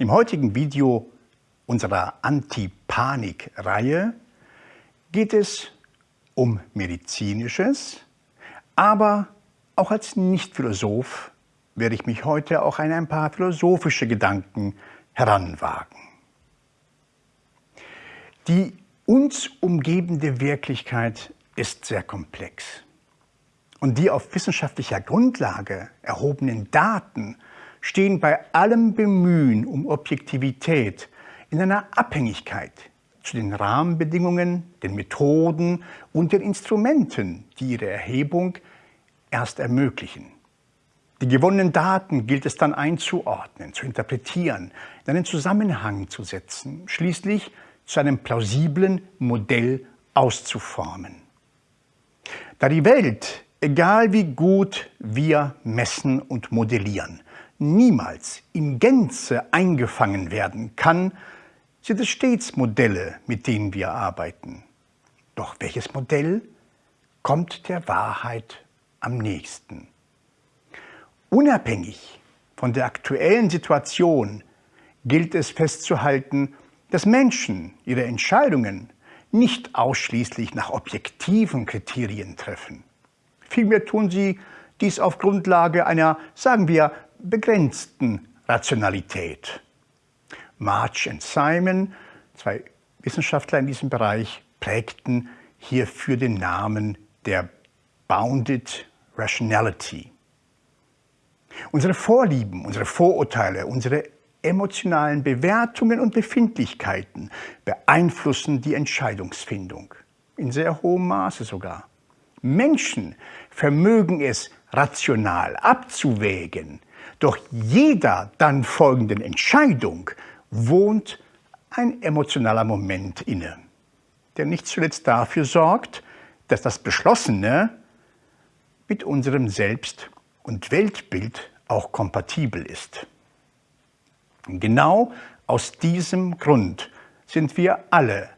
Im heutigen Video unserer Anti-Panik-Reihe geht es um Medizinisches, aber auch als Nicht-Philosoph werde ich mich heute auch an ein paar philosophische Gedanken heranwagen. Die uns umgebende Wirklichkeit ist sehr komplex. Und die auf wissenschaftlicher Grundlage erhobenen Daten stehen bei allem Bemühen um Objektivität in einer Abhängigkeit zu den Rahmenbedingungen, den Methoden und den Instrumenten, die ihre Erhebung erst ermöglichen. Die gewonnenen Daten gilt es dann einzuordnen, zu interpretieren, in einen Zusammenhang zu setzen, schließlich zu einem plausiblen Modell auszuformen. Da die Welt, egal wie gut wir messen und modellieren, niemals in Gänze eingefangen werden kann, sind es stets Modelle, mit denen wir arbeiten. Doch welches Modell kommt der Wahrheit am nächsten? Unabhängig von der aktuellen Situation gilt es festzuhalten, dass Menschen ihre Entscheidungen nicht ausschließlich nach objektiven Kriterien treffen. Vielmehr tun sie dies auf Grundlage einer, sagen wir, begrenzten Rationalität. March und Simon, zwei Wissenschaftler in diesem Bereich, prägten hierfür den Namen der Bounded Rationality. Unsere Vorlieben, unsere Vorurteile, unsere emotionalen Bewertungen und Befindlichkeiten beeinflussen die Entscheidungsfindung, in sehr hohem Maße sogar. Menschen vermögen es rational abzuwägen, doch jeder dann folgenden Entscheidung wohnt ein emotionaler Moment inne, der nicht zuletzt dafür sorgt, dass das Beschlossene mit unserem Selbst- und Weltbild auch kompatibel ist. Genau aus diesem Grund sind wir alle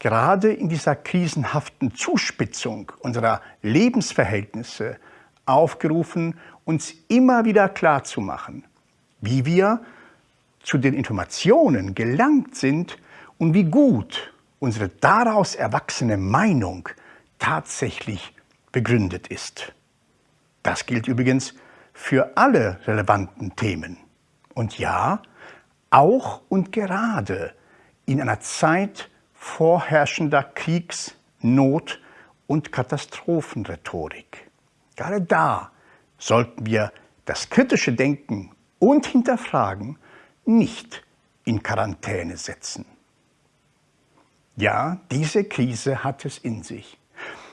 gerade in dieser krisenhaften Zuspitzung unserer Lebensverhältnisse aufgerufen, uns immer wieder klarzumachen, wie wir zu den Informationen gelangt sind und wie gut unsere daraus erwachsene Meinung tatsächlich begründet ist. Das gilt übrigens für alle relevanten Themen. Und ja, auch und gerade in einer Zeit vorherrschender Kriegs-, Not- und Katastrophenrhetorik. Gerade da sollten wir das kritische Denken und Hinterfragen nicht in Quarantäne setzen. Ja, diese Krise hat es in sich.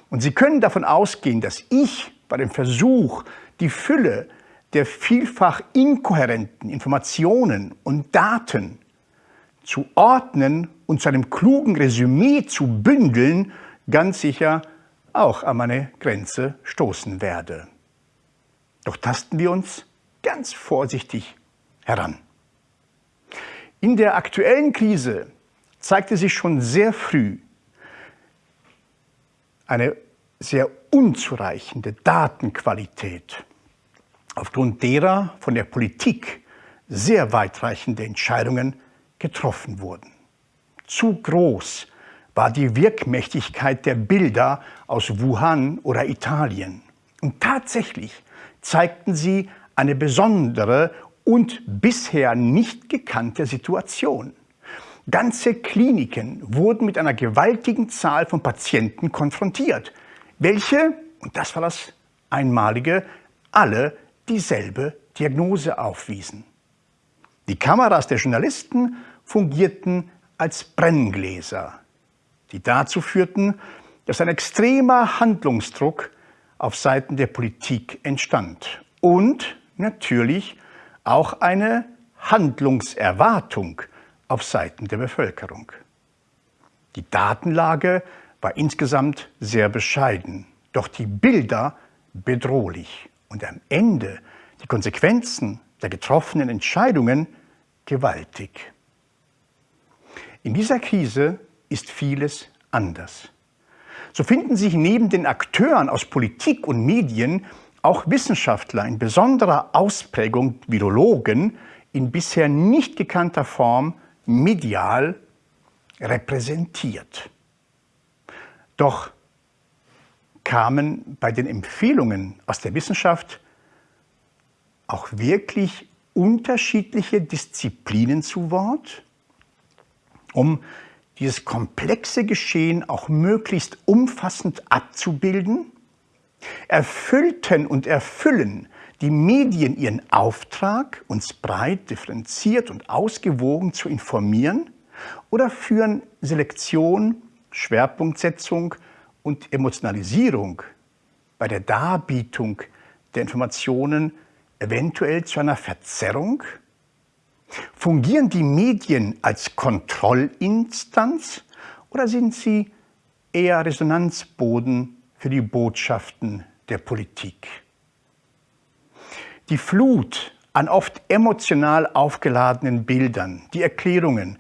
Und Sie können davon ausgehen, dass ich bei dem Versuch, die Fülle der vielfach inkohärenten Informationen und Daten zu ordnen und zu einem klugen Resümee zu bündeln, ganz sicher auch an meine Grenze stoßen werde. Doch tasten wir uns ganz vorsichtig heran. In der aktuellen Krise zeigte sich schon sehr früh eine sehr unzureichende Datenqualität aufgrund derer von der Politik sehr weitreichende Entscheidungen getroffen wurden. Zu groß war die Wirkmächtigkeit der Bilder aus Wuhan oder Italien. Und tatsächlich zeigten sie eine besondere und bisher nicht gekannte Situation. Ganze Kliniken wurden mit einer gewaltigen Zahl von Patienten konfrontiert, welche, und das war das Einmalige, alle dieselbe Diagnose aufwiesen. Die Kameras der Journalisten fungierten als Brenngläser, die dazu führten, dass ein extremer Handlungsdruck auf Seiten der Politik entstand und natürlich auch eine Handlungserwartung auf Seiten der Bevölkerung. Die Datenlage war insgesamt sehr bescheiden, doch die Bilder bedrohlich und am Ende die Konsequenzen der getroffenen Entscheidungen gewaltig. In dieser Krise ist vieles anders. So finden sich neben den Akteuren aus Politik und Medien auch Wissenschaftler in besonderer Ausprägung, Virologen, in bisher nicht gekannter Form medial repräsentiert. Doch kamen bei den Empfehlungen aus der Wissenschaft auch wirklich unterschiedliche Disziplinen zu Wort, um dieses komplexe Geschehen auch möglichst umfassend abzubilden? Erfüllten und erfüllen die Medien ihren Auftrag, uns breit, differenziert und ausgewogen zu informieren? Oder führen Selektion, Schwerpunktsetzung und Emotionalisierung bei der Darbietung der Informationen eventuell zu einer Verzerrung? Fungieren die Medien als Kontrollinstanz oder sind sie eher Resonanzboden für die Botschaften der Politik? Die Flut an oft emotional aufgeladenen Bildern, die Erklärungen,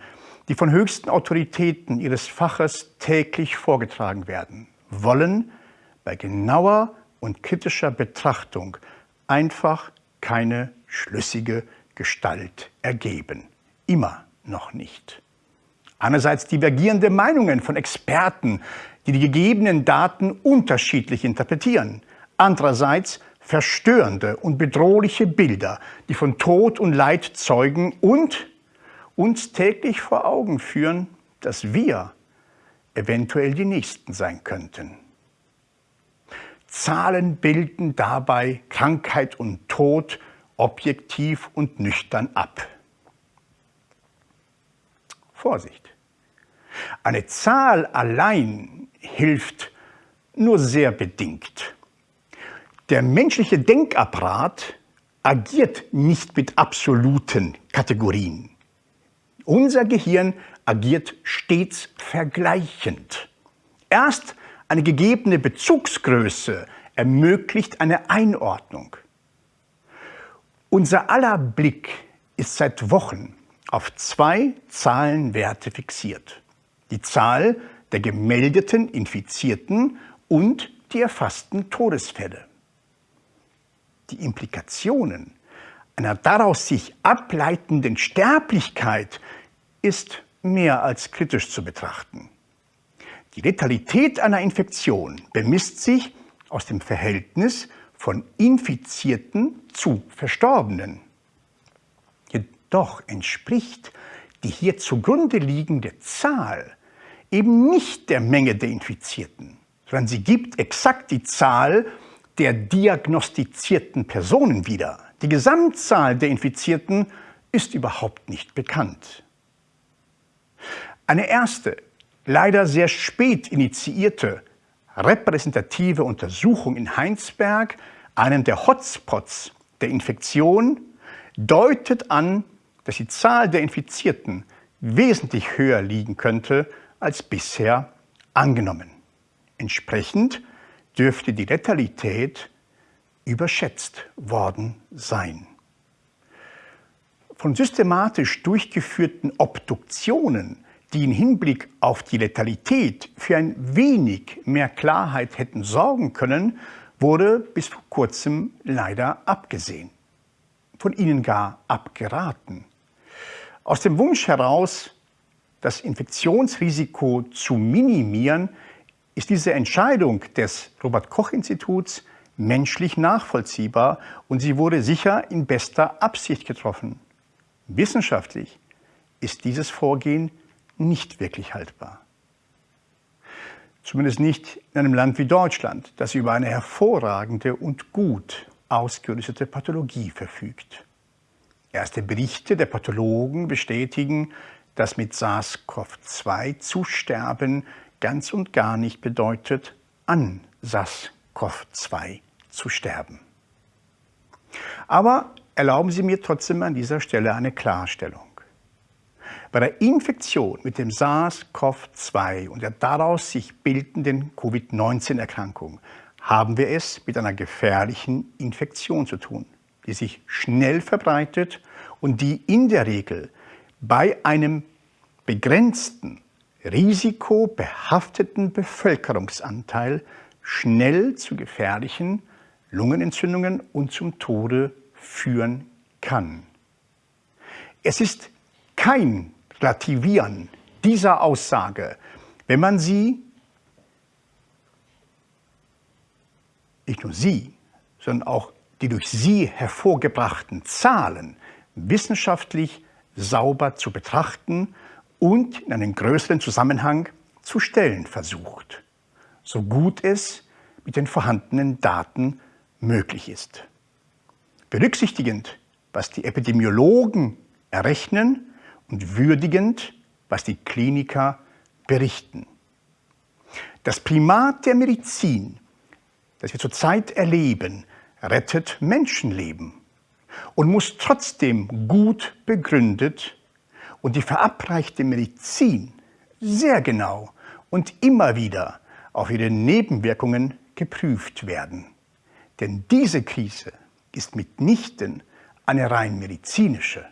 die von höchsten Autoritäten ihres Faches täglich vorgetragen werden, wollen bei genauer und kritischer Betrachtung einfach keine schlüssige Gestalt ergeben. Immer noch nicht. Einerseits divergierende Meinungen von Experten, die die gegebenen Daten unterschiedlich interpretieren. Andererseits verstörende und bedrohliche Bilder, die von Tod und Leid zeugen und uns täglich vor Augen führen, dass wir eventuell die Nächsten sein könnten. Zahlen bilden dabei Krankheit und Tod objektiv und nüchtern ab. Vorsicht! Eine Zahl allein hilft nur sehr bedingt. Der menschliche Denkapparat agiert nicht mit absoluten Kategorien. Unser Gehirn agiert stets vergleichend. Erst eine gegebene Bezugsgröße ermöglicht eine Einordnung. Unser aller Blick ist seit Wochen auf zwei Zahlenwerte fixiert. Die Zahl der gemeldeten Infizierten und die erfassten Todesfälle. Die Implikationen einer daraus sich ableitenden Sterblichkeit ist mehr als kritisch zu betrachten. Die Letalität einer Infektion bemisst sich aus dem Verhältnis von Infizierten zu Verstorbenen. Jedoch entspricht die hier zugrunde liegende Zahl eben nicht der Menge der Infizierten, sondern sie gibt exakt die Zahl der diagnostizierten Personen wieder. Die Gesamtzahl der Infizierten ist überhaupt nicht bekannt. Eine erste, leider sehr spät initiierte repräsentative Untersuchung in Heinsberg, einem der Hotspots der Infektion, deutet an, dass die Zahl der Infizierten wesentlich höher liegen könnte als bisher angenommen. Entsprechend dürfte die Letalität überschätzt worden sein. Von systematisch durchgeführten Obduktionen die im Hinblick auf die Letalität für ein wenig mehr Klarheit hätten sorgen können, wurde bis vor kurzem leider abgesehen. Von ihnen gar abgeraten. Aus dem Wunsch heraus, das Infektionsrisiko zu minimieren, ist diese Entscheidung des Robert-Koch-Instituts menschlich nachvollziehbar und sie wurde sicher in bester Absicht getroffen. Wissenschaftlich ist dieses Vorgehen nicht wirklich haltbar. Zumindest nicht in einem Land wie Deutschland, das über eine hervorragende und gut ausgerüstete Pathologie verfügt. Erste Berichte der Pathologen bestätigen, dass mit SARS-CoV-2 zu sterben ganz und gar nicht bedeutet, an SARS-CoV-2 zu sterben. Aber erlauben Sie mir trotzdem an dieser Stelle eine Klarstellung. Bei der Infektion mit dem SARS-CoV-2 und der daraus sich bildenden Covid-19-Erkrankung haben wir es mit einer gefährlichen Infektion zu tun, die sich schnell verbreitet und die in der Regel bei einem begrenzten, risikobehafteten Bevölkerungsanteil schnell zu gefährlichen Lungenentzündungen und zum Tode führen kann. Es ist kein Relativieren dieser Aussage, wenn man sie, nicht nur sie, sondern auch die durch sie hervorgebrachten Zahlen wissenschaftlich sauber zu betrachten und in einen größeren Zusammenhang zu stellen versucht, so gut es mit den vorhandenen Daten möglich ist. Berücksichtigend, was die Epidemiologen errechnen und würdigend, was die Kliniker berichten. Das Primat der Medizin, das wir zurzeit erleben, rettet Menschenleben und muss trotzdem gut begründet und die verabreichte Medizin sehr genau und immer wieder auf ihre Nebenwirkungen geprüft werden. Denn diese Krise ist mitnichten eine rein medizinische.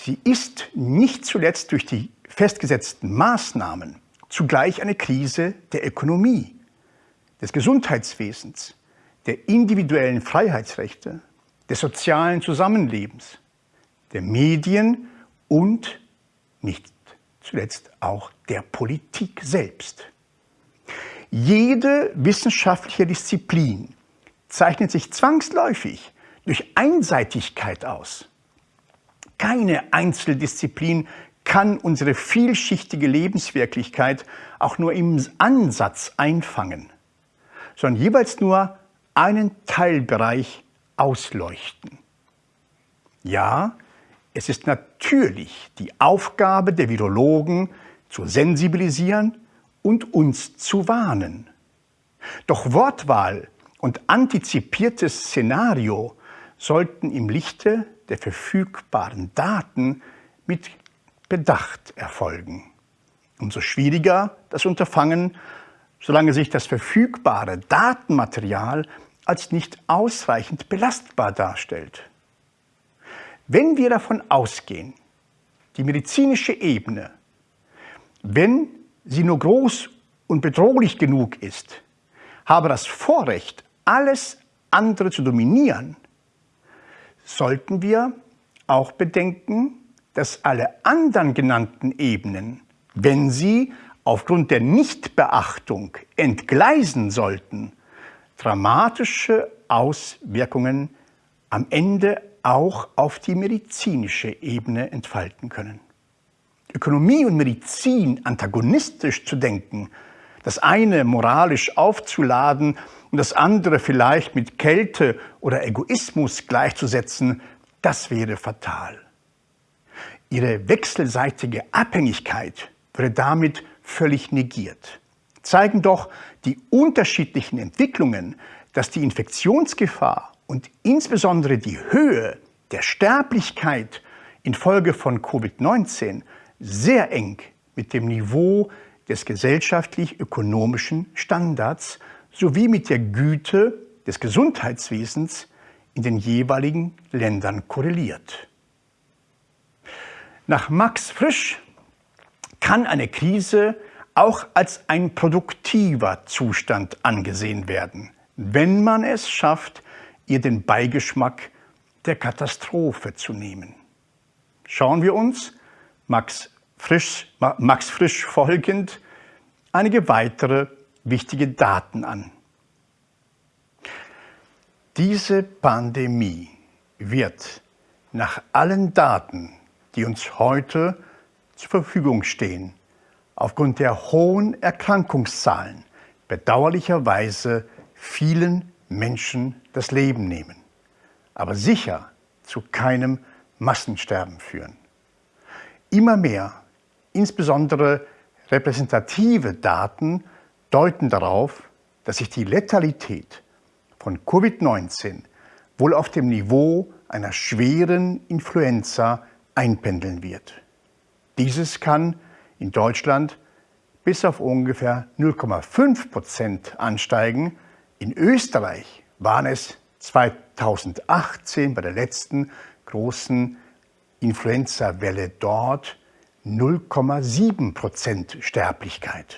Sie ist nicht zuletzt durch die festgesetzten Maßnahmen zugleich eine Krise der Ökonomie, des Gesundheitswesens, der individuellen Freiheitsrechte, des sozialen Zusammenlebens, der Medien und nicht zuletzt auch der Politik selbst. Jede wissenschaftliche Disziplin zeichnet sich zwangsläufig durch Einseitigkeit aus. Keine Einzeldisziplin kann unsere vielschichtige Lebenswirklichkeit auch nur im Ansatz einfangen, sondern jeweils nur einen Teilbereich ausleuchten. Ja, es ist natürlich die Aufgabe der Virologen, zu sensibilisieren und uns zu warnen. Doch Wortwahl und antizipiertes Szenario sollten im Lichte der verfügbaren Daten mit Bedacht erfolgen. Umso schwieriger das Unterfangen, solange sich das verfügbare Datenmaterial als nicht ausreichend belastbar darstellt. Wenn wir davon ausgehen, die medizinische Ebene, wenn sie nur groß und bedrohlich genug ist, habe das Vorrecht, alles andere zu dominieren, sollten wir auch bedenken, dass alle anderen genannten Ebenen, wenn sie aufgrund der Nichtbeachtung entgleisen sollten, dramatische Auswirkungen am Ende auch auf die medizinische Ebene entfalten können. Ökonomie und Medizin antagonistisch zu denken, das eine moralisch aufzuladen und das andere vielleicht mit Kälte oder Egoismus gleichzusetzen, das wäre fatal. Ihre wechselseitige Abhängigkeit würde damit völlig negiert. Zeigen doch die unterschiedlichen Entwicklungen, dass die Infektionsgefahr und insbesondere die Höhe der Sterblichkeit infolge von Covid-19 sehr eng mit dem Niveau des gesellschaftlich-ökonomischen Standards sowie mit der Güte des Gesundheitswesens in den jeweiligen Ländern korreliert. Nach Max Frisch kann eine Krise auch als ein produktiver Zustand angesehen werden, wenn man es schafft, ihr den Beigeschmack der Katastrophe zu nehmen. Schauen wir uns Max Frisch, Max Frisch folgend einige weitere wichtige Daten an. Diese Pandemie wird nach allen Daten, die uns heute zur Verfügung stehen, aufgrund der hohen Erkrankungszahlen bedauerlicherweise vielen Menschen das Leben nehmen, aber sicher zu keinem Massensterben führen. Immer mehr, insbesondere repräsentative Daten, deuten darauf, dass sich die Letalität von Covid-19 wohl auf dem Niveau einer schweren Influenza einpendeln wird. Dieses kann in Deutschland bis auf ungefähr 0,5 Prozent ansteigen. In Österreich waren es 2018 bei der letzten großen Influenza-Welle dort 0,7 Prozent Sterblichkeit.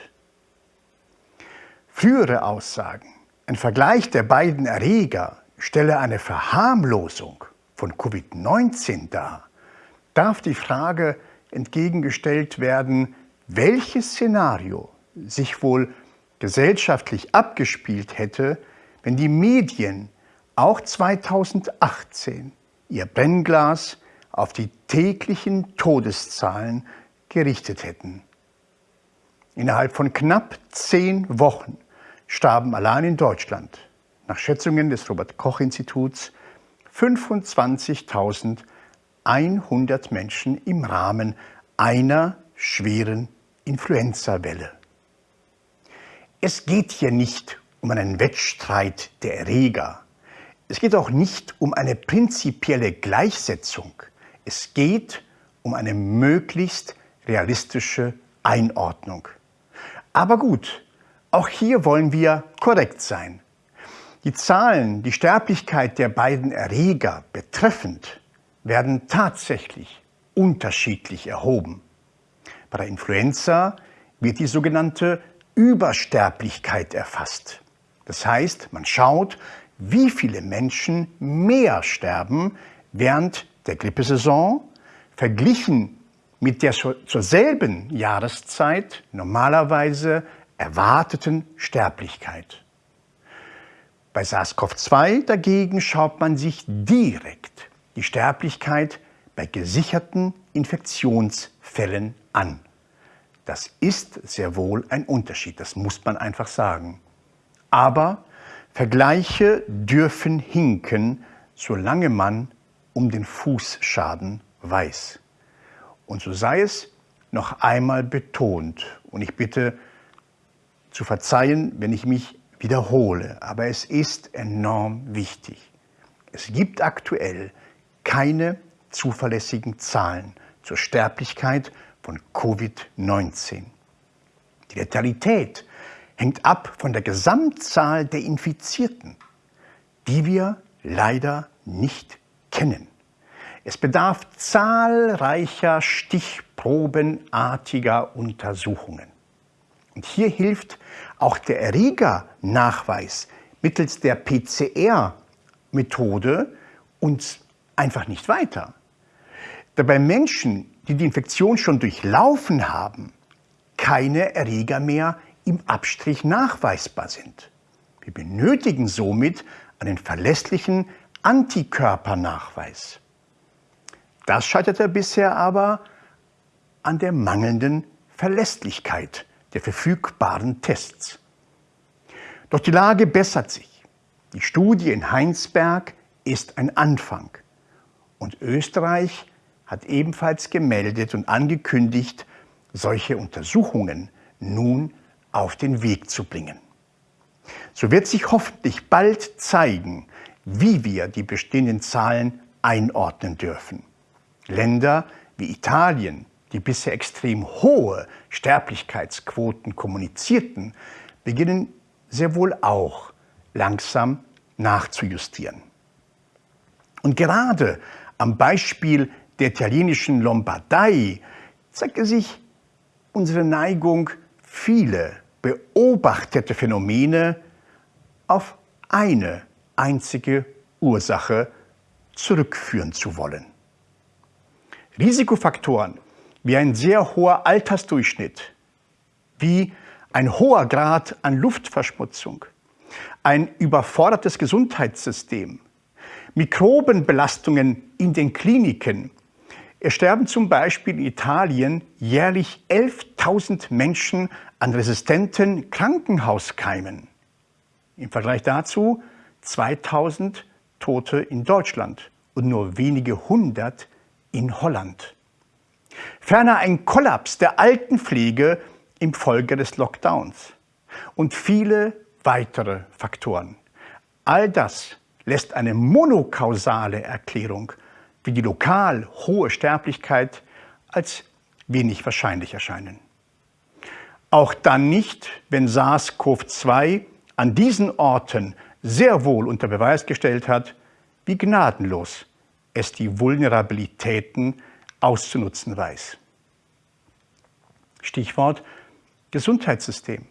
Frühere Aussagen, ein Vergleich der beiden Erreger stelle eine Verharmlosung von Covid-19 dar, darf die Frage entgegengestellt werden, welches Szenario sich wohl gesellschaftlich abgespielt hätte, wenn die Medien auch 2018 ihr Brennglas auf die täglichen Todeszahlen gerichtet hätten. Innerhalb von knapp zehn Wochen starben allein in Deutschland, nach Schätzungen des Robert-Koch-Instituts, 25.100 Menschen im Rahmen einer schweren Influenza-Welle. Es geht hier nicht um einen Wettstreit der Erreger. Es geht auch nicht um eine prinzipielle Gleichsetzung. Es geht um eine möglichst realistische Einordnung. Aber gut, auch hier wollen wir korrekt sein. Die Zahlen, die Sterblichkeit der beiden Erreger betreffend, werden tatsächlich unterschiedlich erhoben. Bei der Influenza wird die sogenannte Übersterblichkeit erfasst. Das heißt, man schaut, wie viele Menschen mehr sterben während der Grippesaison verglichen mit der zur selben Jahreszeit normalerweise erwarteten Sterblichkeit. Bei SARS-CoV-2 dagegen schaut man sich direkt die Sterblichkeit bei gesicherten Infektionsfällen an. Das ist sehr wohl ein Unterschied, das muss man einfach sagen. Aber Vergleiche dürfen hinken, solange man um den Fußschaden weiß. Und so sei es noch einmal betont. Und ich bitte zu verzeihen, wenn ich mich wiederhole, aber es ist enorm wichtig. Es gibt aktuell keine zuverlässigen Zahlen zur Sterblichkeit von Covid-19. Die Letalität hängt ab von der Gesamtzahl der Infizierten, die wir leider nicht kennen. Es bedarf zahlreicher stichprobenartiger Untersuchungen. Und hier hilft auch der Erregernachweis mittels der PCR-Methode uns einfach nicht weiter. Da bei Menschen, die die Infektion schon durchlaufen haben, keine Erreger mehr im Abstrich nachweisbar sind. Wir benötigen somit einen verlässlichen Antikörpernachweis. Das scheiterte bisher aber an der mangelnden Verlässlichkeit der verfügbaren Tests. Doch die Lage bessert sich. Die Studie in Heinsberg ist ein Anfang. Und Österreich hat ebenfalls gemeldet und angekündigt, solche Untersuchungen nun auf den Weg zu bringen. So wird sich hoffentlich bald zeigen, wie wir die bestehenden Zahlen einordnen dürfen. Länder wie Italien, die bisher extrem hohe Sterblichkeitsquoten kommunizierten, beginnen sehr wohl auch langsam nachzujustieren. Und gerade am Beispiel der italienischen Lombardei zeigte sich unsere Neigung, viele beobachtete Phänomene auf eine einzige Ursache zurückführen zu wollen. Risikofaktoren wie ein sehr hoher Altersdurchschnitt, wie ein hoher Grad an Luftverschmutzung, ein überfordertes Gesundheitssystem, Mikrobenbelastungen in den Kliniken. Es sterben zum Beispiel in Italien jährlich 11.000 Menschen an resistenten Krankenhauskeimen. Im Vergleich dazu 2.000 Tote in Deutschland und nur wenige hundert in Holland. Ferner ein Kollaps der Altenpflege im Folge des Lockdowns und viele weitere Faktoren. All das lässt eine monokausale Erklärung wie die lokal hohe Sterblichkeit als wenig wahrscheinlich erscheinen. Auch dann nicht, wenn SARS-CoV-2 an diesen Orten sehr wohl unter Beweis gestellt hat, wie gnadenlos es die Vulnerabilitäten auszunutzen weiß. Stichwort Gesundheitssystem.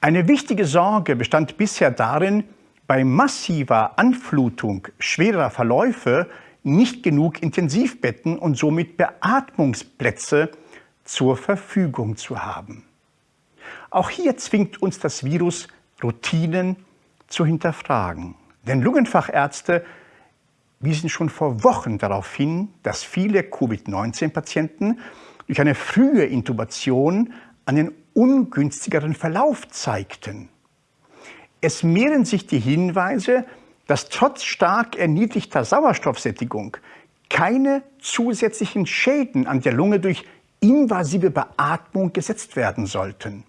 Eine wichtige Sorge bestand bisher darin, bei massiver Anflutung schwerer Verläufe nicht genug Intensivbetten und somit Beatmungsplätze zur Verfügung zu haben. Auch hier zwingt uns das Virus, Routinen zu hinterfragen. Denn Lungenfachärzte wiesen schon vor Wochen darauf hin, dass viele Covid-19-Patienten durch eine frühe Intubation einen ungünstigeren Verlauf zeigten. Es mehren sich die Hinweise, dass trotz stark erniedrigter Sauerstoffsättigung keine zusätzlichen Schäden an der Lunge durch invasive Beatmung gesetzt werden sollten.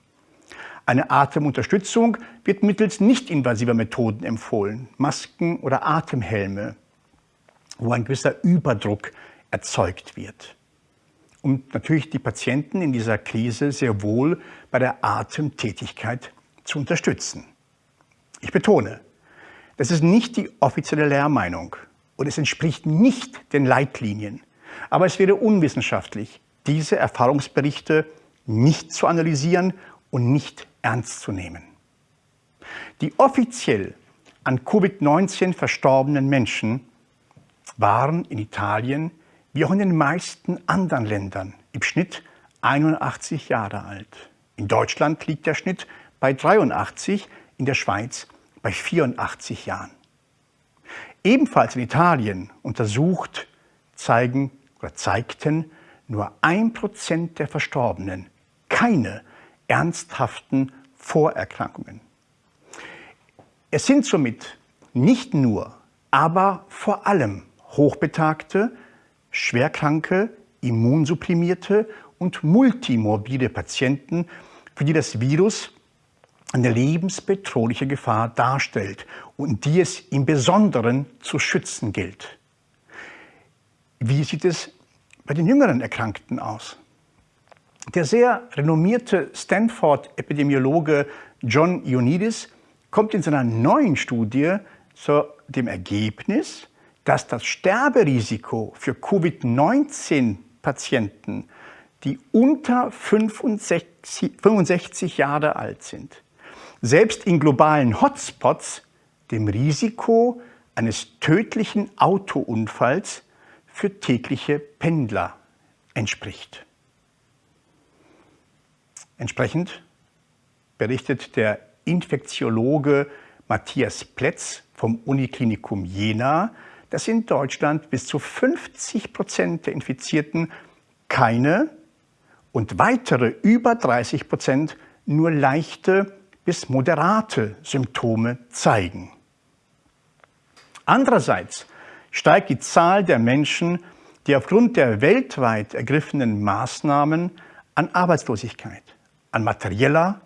Eine Atemunterstützung wird mittels nicht-invasiver Methoden empfohlen, Masken oder Atemhelme, wo ein gewisser Überdruck erzeugt wird. Um natürlich die Patienten in dieser Krise sehr wohl bei der Atemtätigkeit zu unterstützen. Ich betone, das ist nicht die offizielle Lehrmeinung und es entspricht nicht den Leitlinien. Aber es wäre unwissenschaftlich, diese Erfahrungsberichte nicht zu analysieren und nicht ernst zu nehmen. Die offiziell an Covid-19 verstorbenen Menschen waren in Italien wie auch in den meisten anderen Ländern im Schnitt 81 Jahre alt. In Deutschland liegt der Schnitt bei 83, in der Schweiz bei 84 Jahren. Ebenfalls in Italien untersucht zeigen oder zeigten nur ein Prozent der Verstorbenen keine ernsthaften Vorerkrankungen. Es sind somit nicht nur, aber vor allem hochbetagte, schwerkranke, immunsupprimierte und multimorbide Patienten, für die das Virus eine lebensbedrohliche Gefahr darstellt und die es im Besonderen zu schützen gilt. Wie sieht es bei den jüngeren Erkrankten aus? Der sehr renommierte Stanford-Epidemiologe John Ioannidis kommt in seiner neuen Studie zu dem Ergebnis, dass das Sterberisiko für Covid-19-Patienten, die unter 65, 65 Jahre alt sind, selbst in globalen Hotspots dem Risiko eines tödlichen Autounfalls für tägliche Pendler entspricht. Entsprechend berichtet der Infektiologe Matthias Plätz vom Uniklinikum Jena, dass in Deutschland bis zu 50 Prozent der Infizierten keine und weitere über 30 Prozent nur leichte bis moderate Symptome zeigen. Andererseits steigt die Zahl der Menschen, die aufgrund der weltweit ergriffenen Maßnahmen an Arbeitslosigkeit, an materieller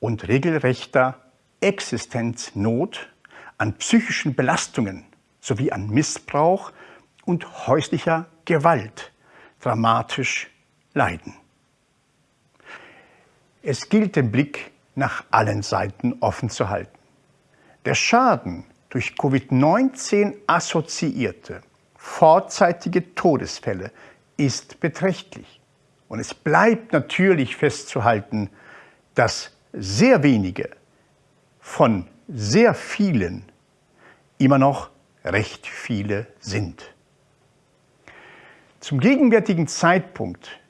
und regelrechter Existenznot, an psychischen Belastungen sowie an Missbrauch und häuslicher Gewalt dramatisch leiden. Es gilt den Blick nach allen Seiten offen zu halten. Der Schaden durch Covid-19 assoziierte vorzeitige Todesfälle ist beträchtlich. Und es bleibt natürlich festzuhalten, dass sehr wenige von sehr vielen immer noch recht viele sind. Zum gegenwärtigen Zeitpunkt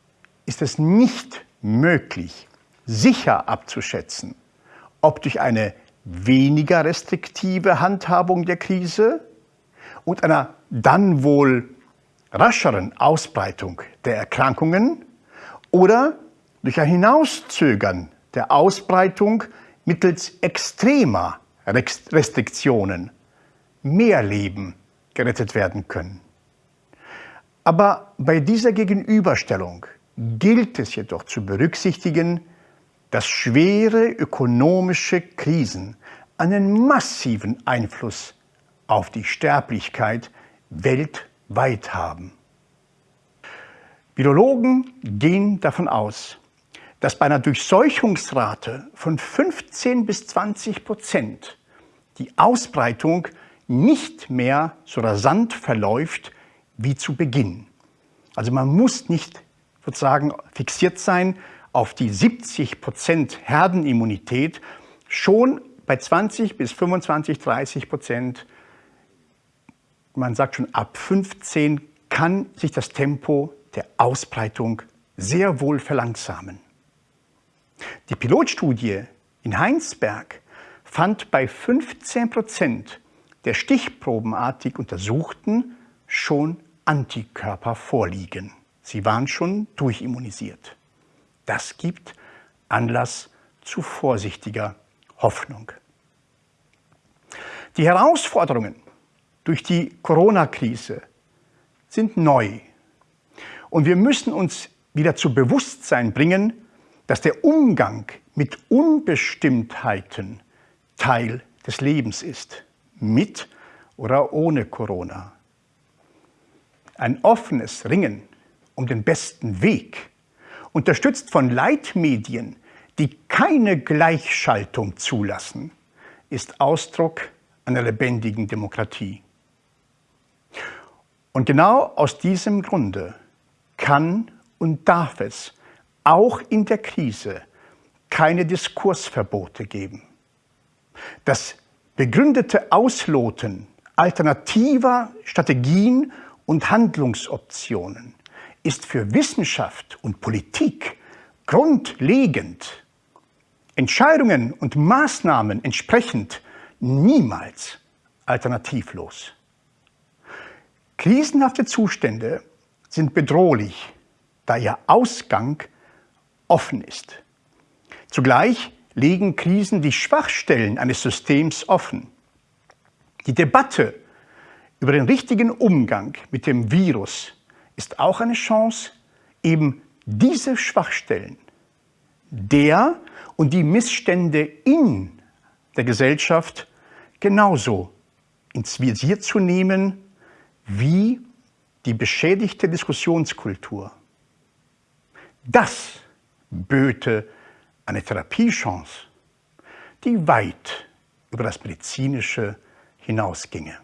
ist es nicht möglich, sicher abzuschätzen, ob durch eine weniger restriktive Handhabung der Krise und einer dann wohl rascheren Ausbreitung der Erkrankungen oder durch ein Hinauszögern der Ausbreitung mittels extremer Restriktionen mehr Leben gerettet werden können. Aber bei dieser Gegenüberstellung gilt es jedoch zu berücksichtigen, dass schwere ökonomische Krisen einen massiven Einfluss auf die Sterblichkeit weltweit haben. Virologen gehen davon aus, dass bei einer Durchseuchungsrate von 15 bis 20 Prozent die Ausbreitung nicht mehr so rasant verläuft wie zu Beginn. Also man muss nicht sozusagen fixiert sein auf die 70 Prozent Herdenimmunität. Schon bei 20 bis 25, 30 Prozent, man sagt schon ab 15, kann sich das Tempo der Ausbreitung sehr wohl verlangsamen. Die Pilotstudie in Heinsberg fand bei 15 Prozent der stichprobenartig Untersuchten schon Antikörper vorliegen. Sie waren schon durchimmunisiert. Das gibt Anlass zu vorsichtiger Hoffnung. Die Herausforderungen durch die Corona-Krise sind neu. Und wir müssen uns wieder zu Bewusstsein bringen, dass der Umgang mit Unbestimmtheiten Teil des Lebens ist, mit oder ohne Corona. Ein offenes Ringen um den besten Weg, unterstützt von Leitmedien, die keine Gleichschaltung zulassen, ist Ausdruck einer lebendigen Demokratie. Und genau aus diesem Grunde kann und darf es auch in der Krise keine Diskursverbote geben. Das begründete Ausloten alternativer Strategien und Handlungsoptionen ist für Wissenschaft und Politik grundlegend. Entscheidungen und Maßnahmen entsprechend niemals alternativlos. Krisenhafte Zustände sind bedrohlich, da ihr Ausgang offen ist. Zugleich legen Krisen die Schwachstellen eines Systems offen. Die Debatte über den richtigen Umgang mit dem Virus ist auch eine Chance, eben diese Schwachstellen, der und die Missstände in der Gesellschaft genauso ins Visier zu nehmen wie die beschädigte Diskussionskultur. Das böte eine Therapiechance, die weit über das Medizinische hinausginge.